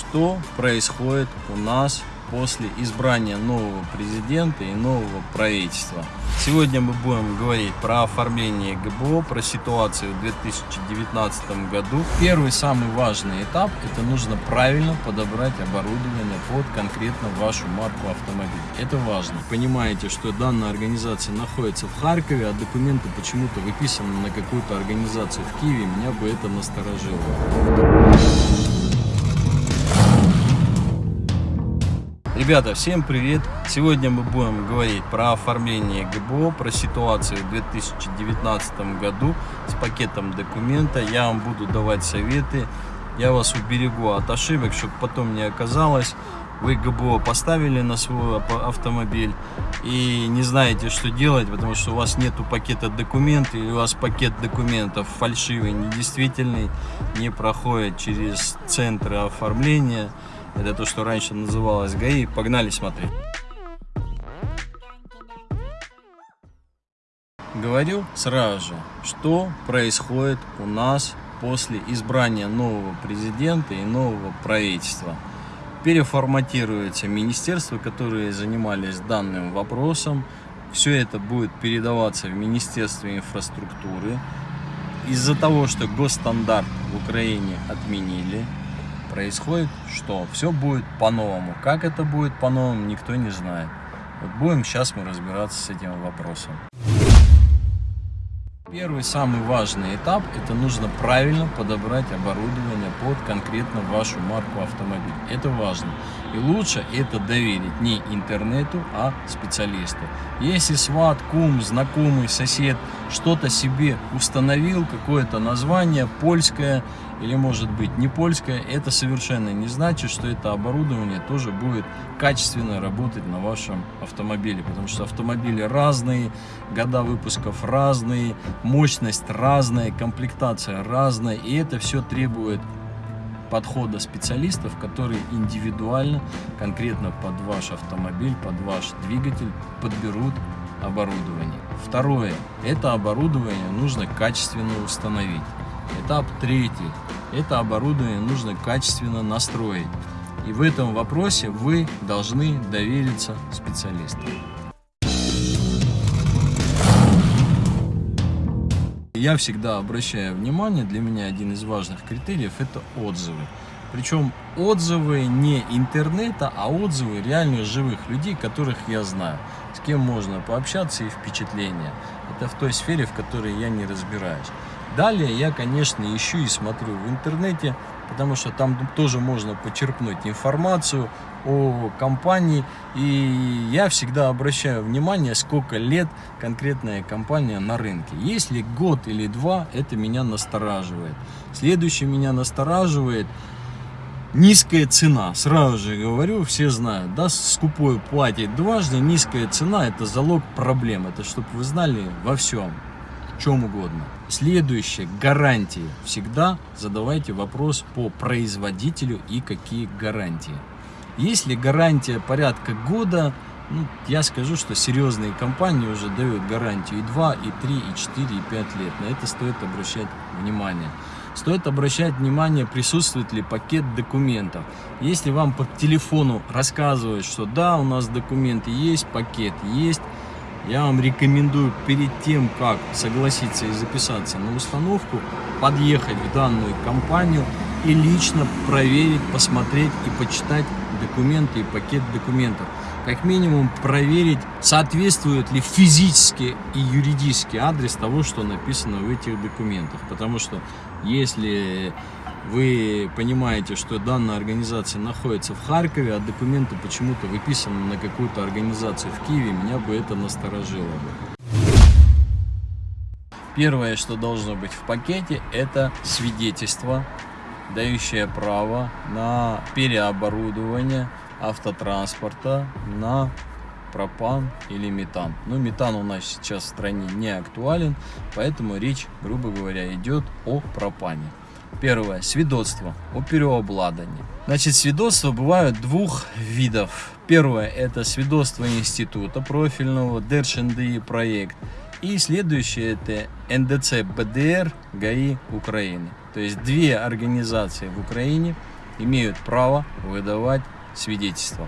что происходит у нас после избрания нового президента и нового правительства. Сегодня мы будем говорить про оформление ГБО, про ситуацию в 2019 году. Первый самый важный этап – это нужно правильно подобрать оборудование под конкретно вашу марку автомобиля. Это важно. Понимаете, что данная организация находится в Харькове, а документы почему-то выписаны на какую-то организацию в Киеве, меня бы это насторожило. Ребята, всем привет! Сегодня мы будем говорить про оформление ГБО, про ситуацию в 2019 году с пакетом документа. Я вам буду давать советы, я вас уберегу от ошибок, чтобы потом не оказалось, вы ГБО поставили на свой автомобиль и не знаете, что делать, потому что у вас нету пакета документов, или у вас пакет документов фальшивый, недействительный, не проходит через центры оформления. Это то, что раньше называлось ГАИ. Погнали смотреть. Говорю сразу же, что происходит у нас после избрания нового президента и нового правительства. Переформатируются министерства, которые занимались данным вопросом. Все это будет передаваться в Министерство инфраструктуры. Из-за того, что госстандарт в Украине отменили, происходит что? Все будет по-новому. Как это будет по-новому, никто не знает. Вот будем сейчас мы разбираться с этим вопросом. Первый самый важный этап – это нужно правильно подобрать оборудование под конкретно вашу марку автомобиля. Это важно. И лучше это доверить не интернету, а специалисту. Если сват, кум, знакомый, сосед что-то себе установил, какое-то название польское или может быть не польское, это совершенно не значит, что это оборудование тоже будет качественно работать на вашем автомобиле. Потому что автомобили разные, года выпусков разные, мощность разная, комплектация разная. И это все требует подхода специалистов, которые индивидуально, конкретно под ваш автомобиль, под ваш двигатель подберут оборудование. Второе. Это оборудование нужно качественно установить. Этап третий. Это оборудование нужно качественно настроить. И в этом вопросе вы должны довериться специалисту. Я всегда обращаю внимание, для меня один из важных критериев это отзывы. Причем отзывы не интернета, а отзывы реальных живых людей, которых я знаю, с кем можно пообщаться и впечатления. Это в той сфере, в которой я не разбираюсь. Далее я, конечно, ищу и смотрю в интернете, потому что там тоже можно почерпнуть информацию о компании. И я всегда обращаю внимание, сколько лет конкретная компания на рынке. Если год или два, это меня настораживает. Следующее меня настораживает низкая цена. Сразу же говорю, все знают, да, скупой платить дважды, низкая цена это залог проблем. Это чтобы вы знали во всем чем угодно. Следующее, гарантии. Всегда задавайте вопрос по производителю и какие гарантии. Если гарантия порядка года, ну, я скажу, что серьезные компании уже дают гарантию и 2, и 3, и 4, и 5 лет. На это стоит обращать внимание. Стоит обращать внимание, присутствует ли пакет документов. Если вам по телефону рассказывают, что да, у нас документы есть, пакет есть, я вам рекомендую перед тем, как согласиться и записаться на установку, подъехать в данную компанию и лично проверить, посмотреть и почитать документы и пакет документов. Как минимум проверить, соответствует ли физически и юридический адрес того, что написано в этих документах. Потому что если вы понимаете, что данная организация находится в Харькове, а документы почему-то выписаны на какую-то организацию в Киеве, меня бы это насторожило бы. Первое, что должно быть в пакете, это свидетельство, дающее право на переоборудование автотранспорта на пропан или метан. Но метан у нас сейчас в стране не актуален, поэтому речь, грубо говоря, идет о пропане. Первое. Свидетельство о переобладании. Значит, свидетельства бывают двух видов. Первое – это свидетельство института профильного, ДРШНДИ проект. И следующее – это НДЦ БДР ГАИ Украины. То есть две организации в Украине, имеют право выдавать свидетельства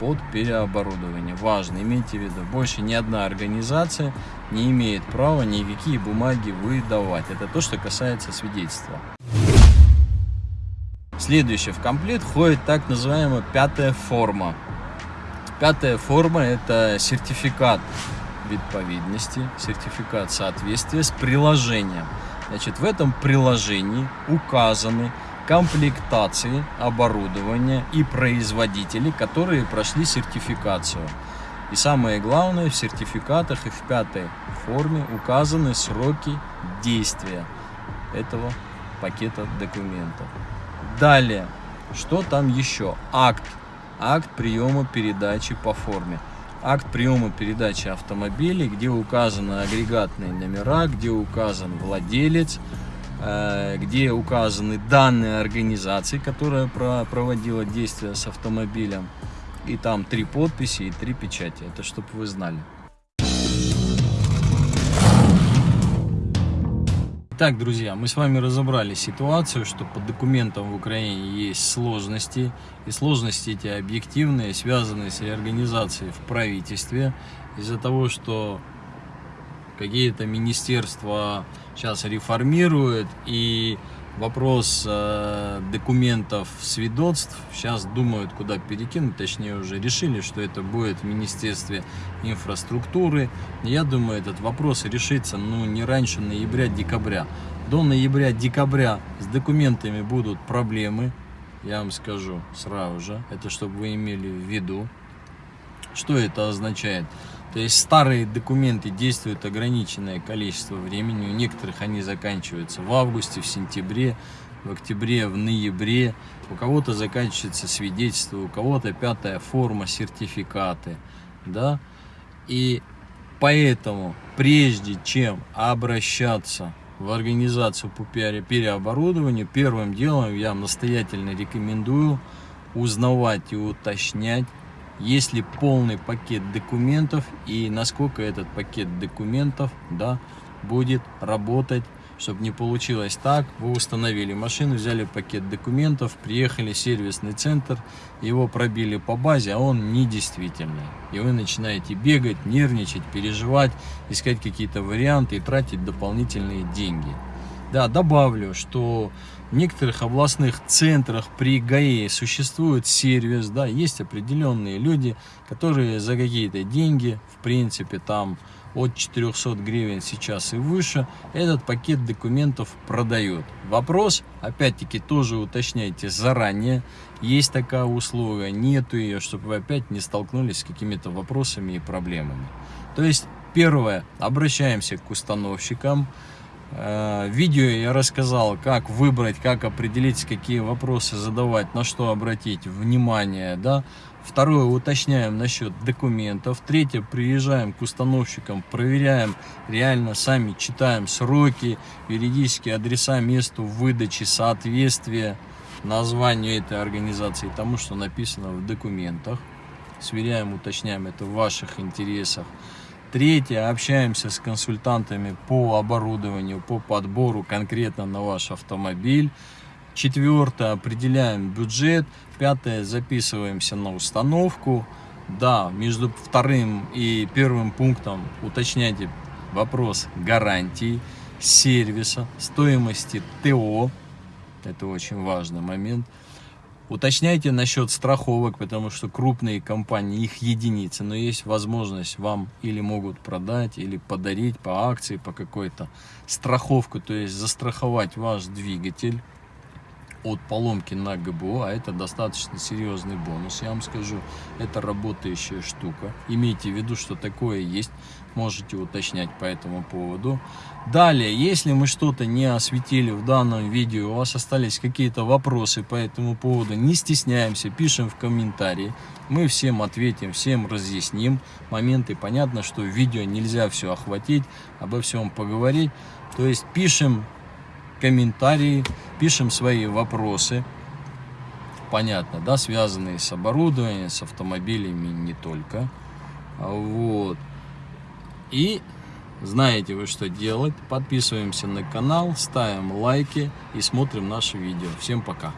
под переоборудование. Важно, имейте в виду, больше ни одна организация не имеет права никакие бумаги выдавать. Это то, что касается свидетельства. Следующее в комплект входит так называемая пятая форма. Пятая форма – это сертификат відповідності, сертификат соответствия с приложением. Значит, в этом приложении указаны комплектации оборудования и производители, которые прошли сертификацию. И самое главное, в сертификатах и в пятой форме указаны сроки действия этого пакета документов. Далее, что там еще? Акт. Акт приема передачи по форме. Акт приема передачи автомобилей, где указаны агрегатные номера, где указан владелец, где указаны данные организации, которая проводила действия с автомобилем. И там три подписи и три печати. Это чтобы вы знали. Итак, друзья, мы с вами разобрали ситуацию, что по документам в Украине есть сложности. И сложности эти объективные, связанные с реорганизацией в правительстве. Из-за того, что какие-то министерства сейчас реформируют и вопрос э, документов, свидетельств сейчас думают, куда перекинуть, точнее уже решили, что это будет в Министерстве инфраструктуры. Я думаю, этот вопрос решится ну, не раньше ноября-декабря. До ноября-декабря с документами будут проблемы, я вам скажу сразу же, это чтобы вы имели в виду. Что это означает? То есть старые документы действуют ограниченное количество времени, у некоторых они заканчиваются в августе, в сентябре, в октябре, в ноябре, у кого-то заканчивается свидетельство, у кого-то пятая форма, сертификаты, да, и поэтому прежде чем обращаться в организацию по переоборудованию, первым делом я настоятельно рекомендую узнавать и уточнять есть ли полный пакет документов и насколько этот пакет документов да, будет работать, чтобы не получилось так, вы установили машину, взяли пакет документов, приехали в сервисный центр, его пробили по базе, а он недействительный. И вы начинаете бегать, нервничать, переживать, искать какие-то варианты и тратить дополнительные деньги. Да, добавлю, что в некоторых областных центрах при ГАЭ существует сервис, да, есть определенные люди, которые за какие-то деньги, в принципе, там от 400 гривен сейчас и выше, этот пакет документов продают. Вопрос, опять-таки, тоже уточняйте заранее, есть такая услуга, нету ее, чтобы вы опять не столкнулись с какими-то вопросами и проблемами. То есть, первое, обращаемся к установщикам, видео я рассказал, как выбрать, как определить, какие вопросы задавать, на что обратить внимание. Да? Второе, уточняем насчет документов. Третье, приезжаем к установщикам, проверяем, реально сами читаем сроки, юридические адреса, месту выдачи, соответствие названию этой организации тому, что написано в документах. Сверяем, уточняем, это в ваших интересах. Третье, общаемся с консультантами по оборудованию, по подбору конкретно на ваш автомобиль. Четвертое, определяем бюджет. Пятое, записываемся на установку. Да, между вторым и первым пунктом уточняйте вопрос гарантии, сервиса, стоимости ТО. Это очень важный момент. Уточняйте насчет страховок, потому что крупные компании, их единицы, но есть возможность вам или могут продать, или подарить по акции, по какой-то страховку, то есть застраховать ваш двигатель от поломки на ГБО, а это достаточно серьезный бонус, я вам скажу, это работающая штука. Имейте в виду, что такое есть, можете уточнять по этому поводу. Далее, если мы что-то не осветили в данном видео, у вас остались какие-то вопросы по этому поводу, не стесняемся, пишем в комментарии. Мы всем ответим, всем разъясним моменты. Понятно, что в видео нельзя все охватить, обо всем поговорить. То есть пишем комментарии, пишем свои вопросы. Понятно, да, связанные с оборудованием, с автомобилями не только. Вот. И знаете вы, что делать. Подписываемся на канал, ставим лайки и смотрим наши видео. Всем пока!